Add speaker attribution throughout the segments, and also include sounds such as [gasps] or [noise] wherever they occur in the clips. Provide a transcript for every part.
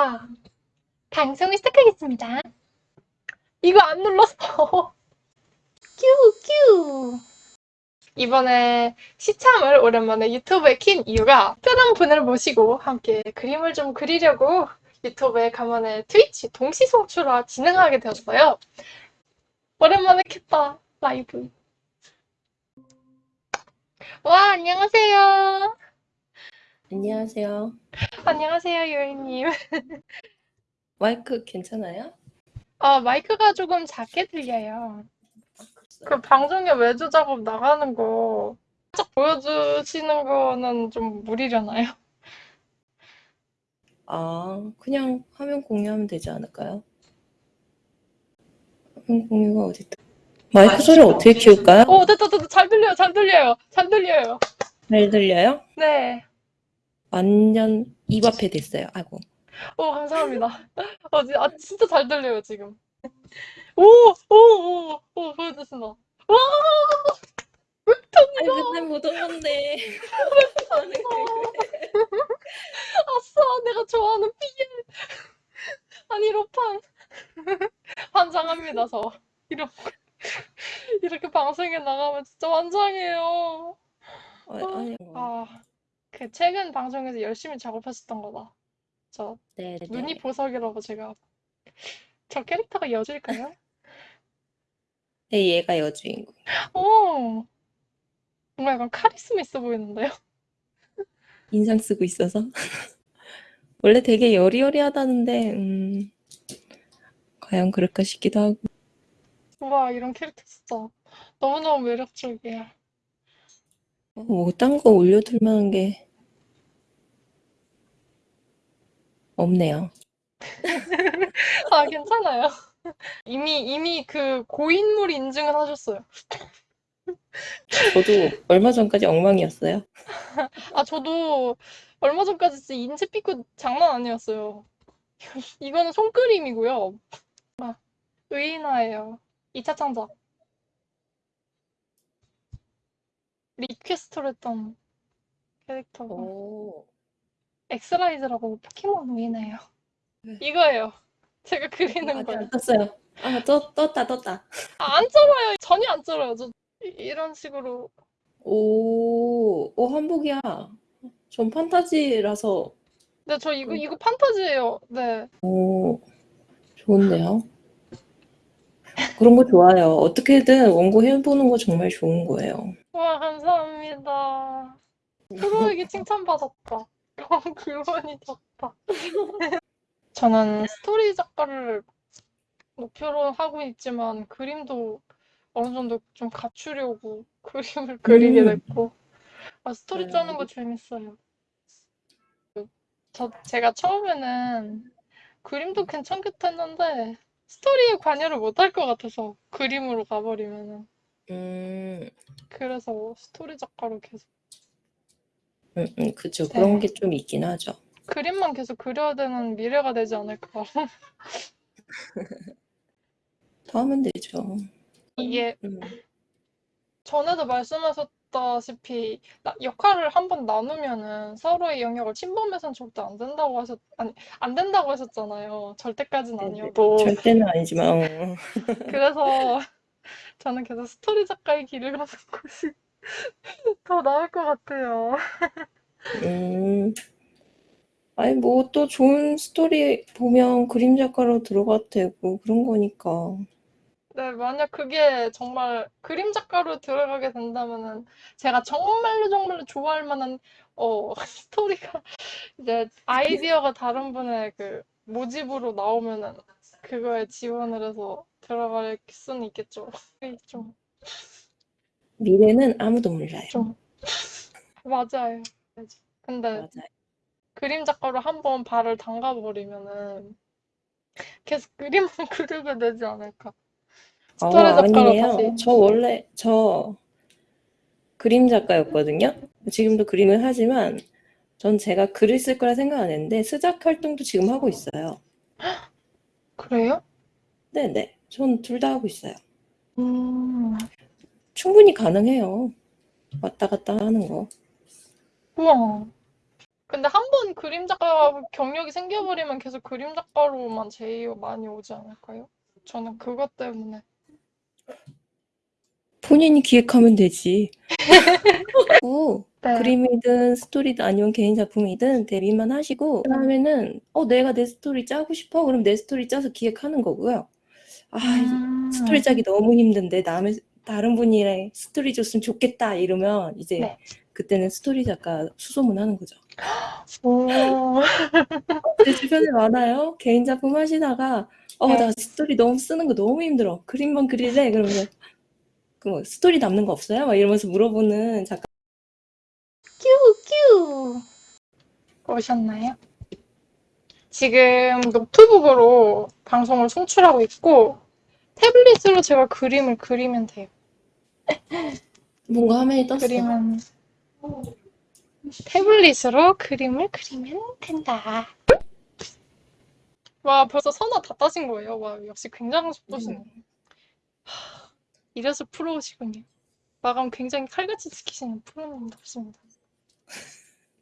Speaker 1: 아, 방송을 시작하겠습니다. 이거 안 눌렀어. 큐, 큐. 이번에 시참을 오랜만에 유튜브에 킨 이유가 특별한 분을 모시고 함께 그림을 좀 그리려고 유튜브에 간만에 트위치 동시 송출화 진행하게 되었어요. 오랜만에 켰다, 라이브. 와, 안녕하세요.
Speaker 2: 안녕하세요.
Speaker 1: 안녕하세요, 요이님. [laughs]
Speaker 2: 마이크 괜찮아요?
Speaker 1: 아, 마이크가 조금 작게 들려요. 그 방송에 외주 작업 나가는 거 살짝 보여주시는 거는 좀 무리려나요?
Speaker 2: 아, 그냥 화면 공유하면 되지 않을까요? 화면 공유가 어딨다. 마이크 소리 어떻게 키울까요?
Speaker 1: 오, 됐다, 됐다. 잘 들려요, 잘 들려요, 잘 들려요.
Speaker 2: 잘 들려요?
Speaker 1: 네.
Speaker 2: 완전 입 앞에 됐어요. 아이고.
Speaker 1: 오, 감사합니다. [laughs] 어, 지- 아, 진짜 잘 들려요, 지금. 오, 오, 오, 오, 보여주신다. 와!
Speaker 2: 아니, 맨날. 하는 게 그래.
Speaker 1: 아싸, 내가 좋아하는 피엘. 아니, 로판. 환장합니다, 저. 이런, 이렇게 방송에 나가면 진짜 환장해요.
Speaker 2: 아, 아니,
Speaker 1: 아, 그 최근 방송에서 열심히 작업했었던 거다. 저
Speaker 2: 네, 네.
Speaker 1: 눈이 보석이라고 제가 [laughs] 저 캐릭터가 여줄까요?
Speaker 2: 네, 얘가 여주인공.
Speaker 1: 오, 뭔가 약간 카리스마 있어 보이는데요? [laughs]
Speaker 2: 인상 쓰고 있어서. [laughs] 원래 되게 여리여리하다는데, 음, 과연 그럴까 싶기도 하고.
Speaker 1: 우와, 이런 캐릭터 진짜 너무너무 매력적이야.
Speaker 2: 뭐, 딴 거 올려둘 만한 게 없네요. [laughs]
Speaker 1: 아, 괜찮아요. 이미 이미 그 고인물 인증을 하셨어요.
Speaker 2: 저도 얼마 전까지 엉망이었어요. [laughs]
Speaker 1: 아, 저도 얼마 전까지 진짜 인체 삐꾸 장난 아니었어요. [laughs] 이거는 손그림이고요. 아, 의인화예요. 2차 창작. request를 했던 캐릭터고.
Speaker 2: 오,
Speaker 1: 액스라이즈라고 포켓몬 의인화예요.
Speaker 2: 네.
Speaker 1: 이거예요. 제가 그리는
Speaker 2: 아직
Speaker 1: 거예요.
Speaker 2: 안 떴어요. 아, 떴, 떴다, 떴다.
Speaker 1: 아, 안 쩔어요. 전혀 안 쩔어요. 저 이- 이런 식으로.
Speaker 2: 오, 오, 한복이야. 전 판타지라서,
Speaker 1: 네, 저 이거, 이거 판타지예요. 네.
Speaker 2: 오, 좋은데요? 그런 거 좋아요. 어떻게든 원고 해보는 거 정말 좋은 거예요.
Speaker 1: 와, 감사합니다. 프로에게 칭찬받았다. 그만이 졌다. 저는 스토리 작가를 목표로 하고 있지만 그림도 어느 정도 좀 갖추려고 [laughs] 그림을 그리게
Speaker 2: 음.
Speaker 1: 됐고 아, 스토리
Speaker 2: 네.
Speaker 1: 짜는 거 재밌어요. 저 제가 처음에는 그림도 괜찮겠다 했는데 스토리에 관여를 못 할 것 같아서 그림으로 가버리면은
Speaker 2: 음,
Speaker 1: 그래서 스토리 작가로 계속
Speaker 2: 음, 음, 그죠.
Speaker 1: 네.
Speaker 2: 그런 게 좀 있긴 하죠.
Speaker 1: 그림만 계속 그려야 되는 미래가 되지 않을까. [laughs]
Speaker 2: 더 하면 되죠.
Speaker 1: 이게
Speaker 2: 음,
Speaker 1: 전에도 말씀하셨다시피 나- 역할을 한번 나누면은 서로의 영역을 침범해서는 절대 안 된다고 하셨 아니 안 된다고 하셨잖아요. 절대까지는
Speaker 2: 네네.
Speaker 1: 아니어도
Speaker 2: 절대는 아니지만, 어. [laughs]
Speaker 1: 그래서 저는 계속 스토리 작가의 길을 가는 것이 [laughs] 더 나을 것 같아요.
Speaker 2: 음, 아니, 뭐, 또 좋은 스토리 보면 그림 작가로 들어가도 되고, 그런 거니까.
Speaker 1: 네, 만약 그게 정말 그림 작가로 들어가게 된다면은 제가 정말로 정말로 좋아할 만한 어 [laughs] 스토리가 이제 아이디어가 다른 분의 그 모집으로 나오면은 그거에 지원을 해서 들어갈 수는 있겠죠. [laughs] 좀,
Speaker 2: 미래는 아무도 몰라요.
Speaker 1: 좀 맞아요. 근데
Speaker 2: 맞아요.
Speaker 1: 그림 작가로 한번 발을 담가버리면은 계속 그림만 [laughs] 그리게 되지 않을까.
Speaker 2: 아,
Speaker 1: 스토리 작가로
Speaker 2: 아니에요.
Speaker 1: 다시.
Speaker 2: 저 원래, 저 그림 작가였거든요. 지금도 그림을 하지만, 전 제가 글을 쓸 거라 생각 안 했는데, 스작 활동도 지금 하고 있어요. [gasps]
Speaker 1: 그래요?
Speaker 2: 네네. 전 둘 다 하고 있어요.
Speaker 1: 음,
Speaker 2: 충분히 가능해요. 왔다 갔다 하는 거.
Speaker 1: 우와. 근데 한 번 그림 작가 경력이 생겨버리면 계속 그림 작가로만 제의가 많이 오지 않을까요? 저는 그것 때문에.
Speaker 2: 본인이 기획하면 되지. [laughs] 오,
Speaker 1: 네.
Speaker 2: 그림이든 스토리든 아니면 개인 작품이든 데뷔만 하시고 그다음에는 어 내가 내 스토리 짜고 싶어 그럼 내 스토리 짜서 기획하는 거고요. 아
Speaker 1: 음.
Speaker 2: 스토리 짜기 너무 힘든데 남의 다른 분이랑 스토리 줬으면 좋겠다 이러면 이제
Speaker 1: 네.
Speaker 2: 그때는 스토리 작가 수소문 하는 거죠.
Speaker 1: 오. [laughs]
Speaker 2: 제 주변에 많아요. 개인 작품 하시다가 어
Speaker 1: 네.
Speaker 2: 나 스토리 너무 쓰는 거 너무 힘들어. 그림만 그릴래? 그러면 그 스토리 남는 거 없어요? 막 이러면서 물어보는 작가
Speaker 1: 큐큐. 오셨나요? 지금 노트북으로 방송을 송출하고 있고 태블릿으로 제가 그림을 그리면 돼요. [laughs]
Speaker 2: 뭔가 화면이 떴어.
Speaker 1: 그림은 태블릿으로 그림을 그리면 된다. 와 벌써 선화 다 따신 거예요. 와 역시 굉장히 속도시네. 하, 이래서 프로시군요. 마감 굉장히 칼같이 지키시는 프로님답습니다.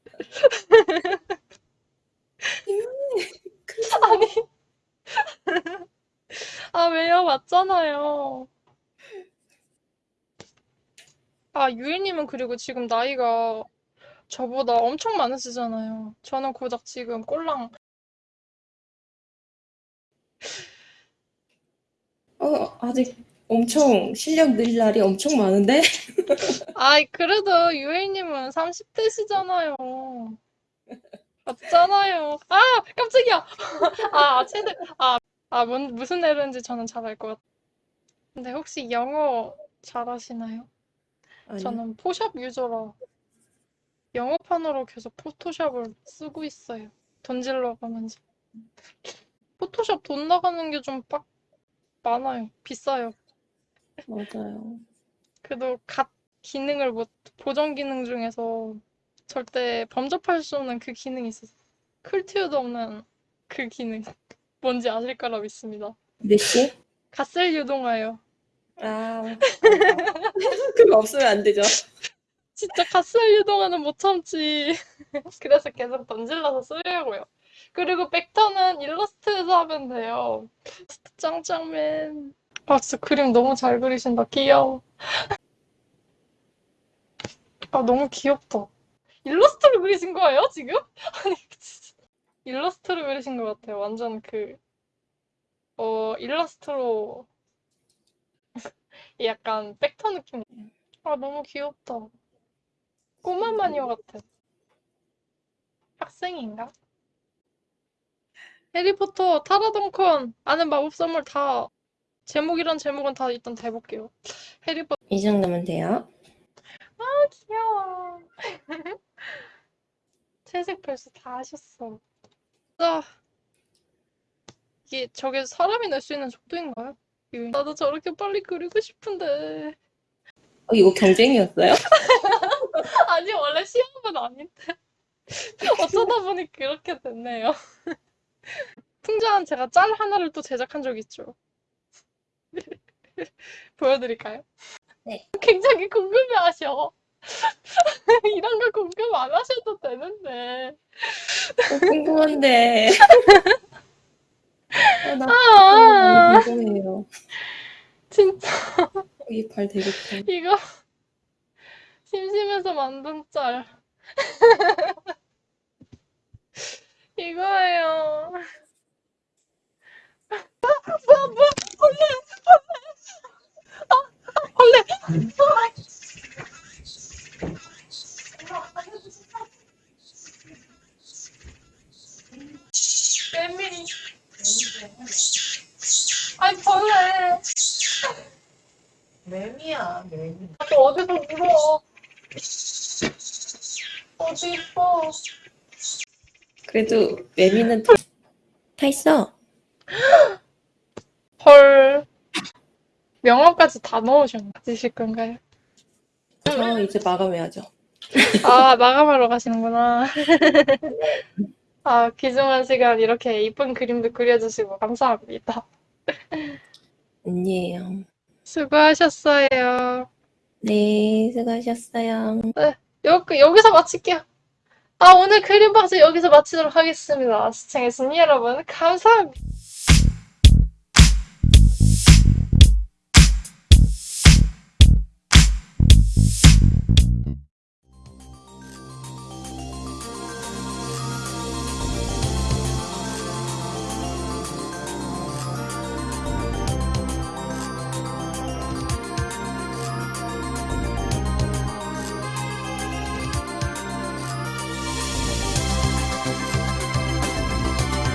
Speaker 1: [laughs] 아니 [laughs] 아 왜요? 맞잖아요. 아 유일님은 그리고 지금 나이가 저보다 엄청 많으시잖아요. 저는 고작 지금 꼴랑
Speaker 2: 어, 아직 엄청 실력 늘 날이 엄청 많은데? [laughs]
Speaker 1: 아이 그래도 유일님은 30대시잖아요. 맞잖아요. 아 깜짝이야. [laughs] 아 최대 아, 아 뭔, 무슨 애인지 저는 잘 알 것 같아요. 근데 혹시 영어 잘하시나요?
Speaker 2: 아니,
Speaker 1: 저는 포샵 유저라 영어판으로 계속 포토샵을 쓰고 있어요. 돈 질러 가면서. 포토샵 돈 나가는 게 좀 빡 많아요. 비싸요.
Speaker 2: 맞아요.
Speaker 1: 그래도 갓 기능을 못 보정 기능 중에서 절대 범접할 수 없는 그 기능이 있어요. 클티어도 없는 그 기능. 뭔지 아실 거라 믿습니다.
Speaker 2: 몇 시?
Speaker 1: 갓셀 유동하여.
Speaker 2: 아, [laughs] 그거 없으면 안 되죠.
Speaker 1: 진짜 갓셀 유동하는 못 참지. [laughs] 그래서 계속 던질러서 쓰려고요. 그리고 벡터는 일러스트에서 하면 돼요. 짱짱맨. 아 진짜 그림 너무 잘 그리신다. 귀여워. [laughs] 아 너무 귀엽다. 일러스트를 그리신 거예요 지금? 아니 진짜 일러스트를 그리신 것 같아요. 완전 그 어, 일러스트로 약간 벡터 느낌. 아 너무 귀엽다. 꼬마 마녀 같아. 학생인가? 해리포터, 타라동컨, 아는 마법 선물 다 제목이란 제목은 다 일단 다 해볼게요. 해리포터
Speaker 2: 이 정도면 돼요.
Speaker 1: 귀여워. [laughs] 채색 벌써 다 하셨어. 아, 이게 저게 사람이 낼 수 있는 속도인가요? 유인. 나도 저렇게 빨리 그리고 싶은데.
Speaker 2: 어, 이거 경쟁이었어요? [laughs]
Speaker 1: 아니 원래 시험은 아닌데. 어쩌다 보니 그렇게 됐네요. [laughs] 풍자한 제가 짤 하나를 또 제작한 적 있죠. [laughs] 보여드릴까요?
Speaker 2: 네.
Speaker 1: 굉장히 궁금해하셔. 이런 거 궁금 안 하셔도 되는데.
Speaker 2: 어, 궁금한데. 아, 나
Speaker 1: 아,
Speaker 2: 궁금해요.
Speaker 1: 진짜
Speaker 2: 이 발 되겠다.
Speaker 1: 이거 심심해서 만든 짤. 이거예요. 뭐야, 뭐야, 벌레, 벌레. 아, 벌레. 메밀이. 아니, 벌레.
Speaker 3: 매미야, 매미.
Speaker 1: 또 어디서 물어. 어디 있어.
Speaker 2: 그래도 매미는 다, 다 있어. [gasps]
Speaker 1: 헐. 명함까지 다 넣으셨나? 드실 건가요?
Speaker 2: 저 이제 마감해야죠.
Speaker 1: 아, 마감하러 가시는구나. [laughs] 아, 귀중한 시간 이렇게 이쁜 그림도 그려주시고 감사합니다.
Speaker 2: 아니에요.
Speaker 1: 수고하셨어요.
Speaker 2: 네, 수고하셨어요.
Speaker 1: 여기, 여기서 마칠게요. 아, 오늘 그림박스 여기서 마치도록 하겠습니다. 시청해주신 여러분, 감사합니다.